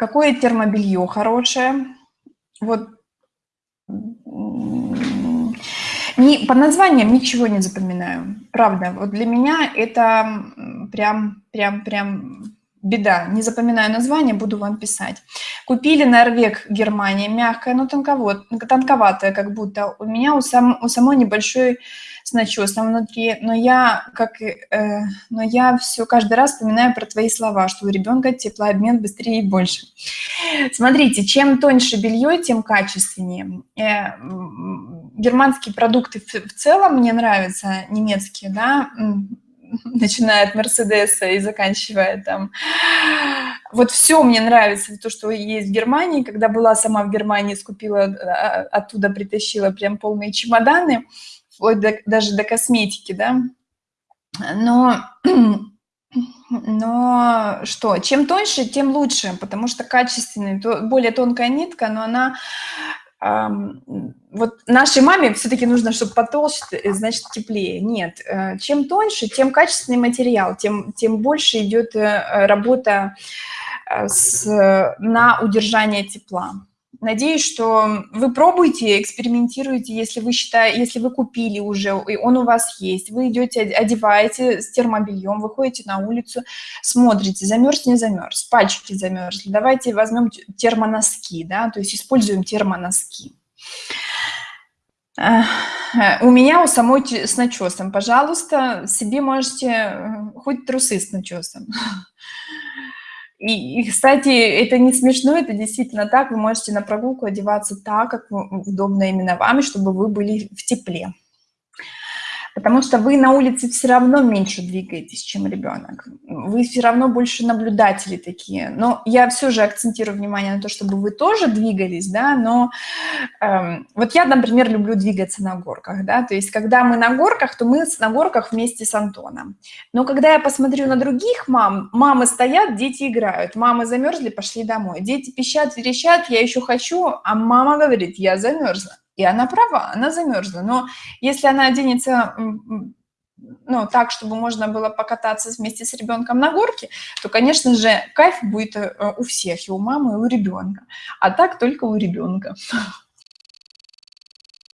Какое термобелье хорошее? Вот не, по названиям ничего не запоминаю. Правда, вот для меня это прям, прям, прям беда. Не запоминаю название, буду вам писать. Купили Норвег, Германия, мягкая, но тонковат, тонковатая как будто. У меня у, сам, у самой небольшой с начесом внутри, но я, как, э, но я все каждый раз вспоминаю про твои слова, что у ребенка теплообмен быстрее и больше. Смотрите, чем тоньше белье, тем качественнее. Э, германские продукты в, в целом мне нравятся, немецкие, да, начиная от Мерседеса и заканчивая там. Вот все мне нравится, то, что есть в Германии. Когда была сама в Германии, скупила, а, оттуда притащила прям полные чемоданы, вплоть до, даже до косметики, да. Но, но что, чем тоньше, тем лучше, потому что качественный, более тонкая нитка, но она вот нашей маме все-таки нужно, чтобы потолще, э, значит, теплее. Нет, э, чем тоньше, тем качественный материал, тем, тем больше идет э, работа с, на удержание тепла. Надеюсь, что вы пробуете, экспериментируете, если вы считаете, если вы купили уже, и он у вас есть, вы идете, одеваете с термобельем, выходите на улицу, смотрите, замерз, не замерз, пальчики замерзли, давайте возьмем термоноски, да, то есть используем термоноски. У меня у самой с начесом, пожалуйста, себе можете э, хоть трусы с начесом. И, и, кстати, это не смешно, это действительно так. Вы можете на прогулку одеваться так, как удобно именно вам, чтобы вы были в тепле потому что вы на улице все равно меньше двигаетесь, чем ребенок. Вы все равно больше наблюдатели такие. Но я все же акцентирую внимание на то, чтобы вы тоже двигались, да, но эм, вот я, например, люблю двигаться на горках, да, то есть когда мы на горках, то мы на горках вместе с Антоном. Но когда я посмотрю на других мам, мамы стоят, дети играют, мамы замерзли, пошли домой, дети пищат, верещат, я еще хочу, а мама говорит, я замерзла. И она права, она замерзла. Но если она оденется ну, так, чтобы можно было покататься вместе с ребенком на горке, то, конечно же, кайф будет э, у всех, и у мамы, и у ребенка. А так только у ребенка.